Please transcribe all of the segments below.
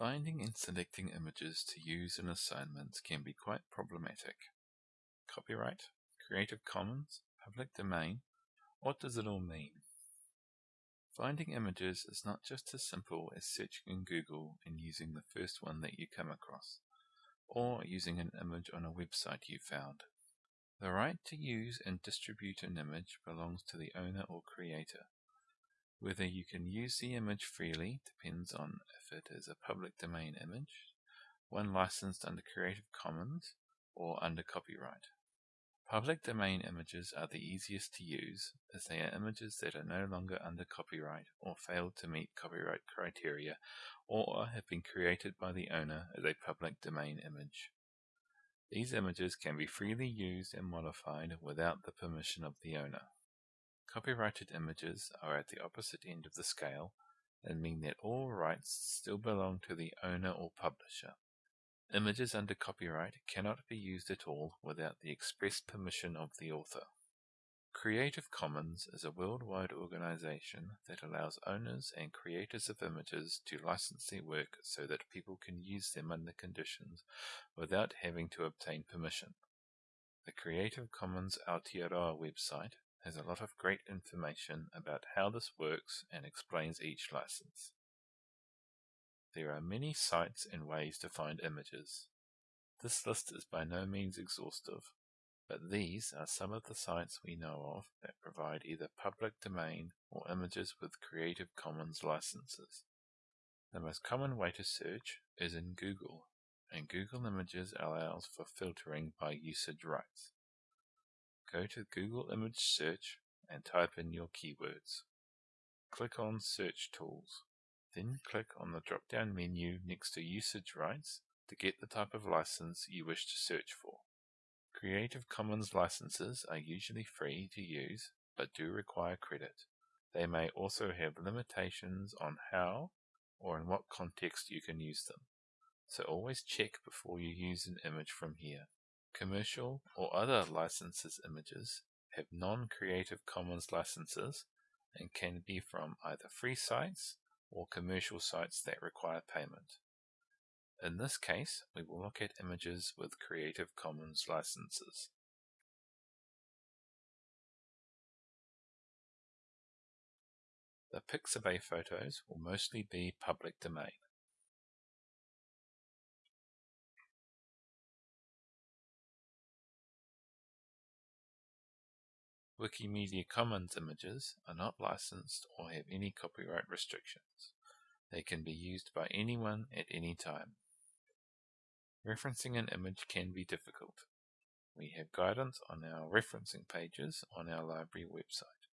Finding and selecting images to use in assignments can be quite problematic. Copyright, Creative Commons, Public Domain, what does it all mean? Finding images is not just as simple as searching in Google and using the first one that you come across, or using an image on a website you found. The right to use and distribute an image belongs to the owner or creator. Whether you can use the image freely depends on if it is a public domain image, one licensed under Creative Commons, or under copyright. Public domain images are the easiest to use, as they are images that are no longer under copyright or failed to meet copyright criteria, or have been created by the owner as a public domain image. These images can be freely used and modified without the permission of the owner. Copyrighted images are at the opposite end of the scale and mean that all rights still belong to the owner or publisher. Images under copyright cannot be used at all without the express permission of the author. Creative Commons is a worldwide organization that allows owners and creators of images to license their work so that people can use them under conditions without having to obtain permission. The Creative Commons Aotearoa website has a lot of great information about how this works and explains each license. There are many sites and ways to find images. This list is by no means exhaustive, but these are some of the sites we know of that provide either public domain or images with Creative Commons licenses. The most common way to search is in Google, and Google Images allows for filtering by usage rights. Go to Google Image Search and type in your keywords. Click on Search Tools. Then click on the drop-down menu next to Usage Rights to get the type of license you wish to search for. Creative Commons licenses are usually free to use but do require credit. They may also have limitations on how or in what context you can use them, so always check before you use an image from here. Commercial or other licenses images have non-Creative Commons licenses and can be from either free sites or commercial sites that require payment. In this case, we will look at images with Creative Commons licenses. The Pixabay photos will mostly be public domain. Wikimedia Commons images are not licensed or have any copyright restrictions. They can be used by anyone at any time. Referencing an image can be difficult. We have guidance on our referencing pages on our library website.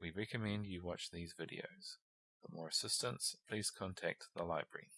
We recommend you watch these videos. For more assistance, please contact the library.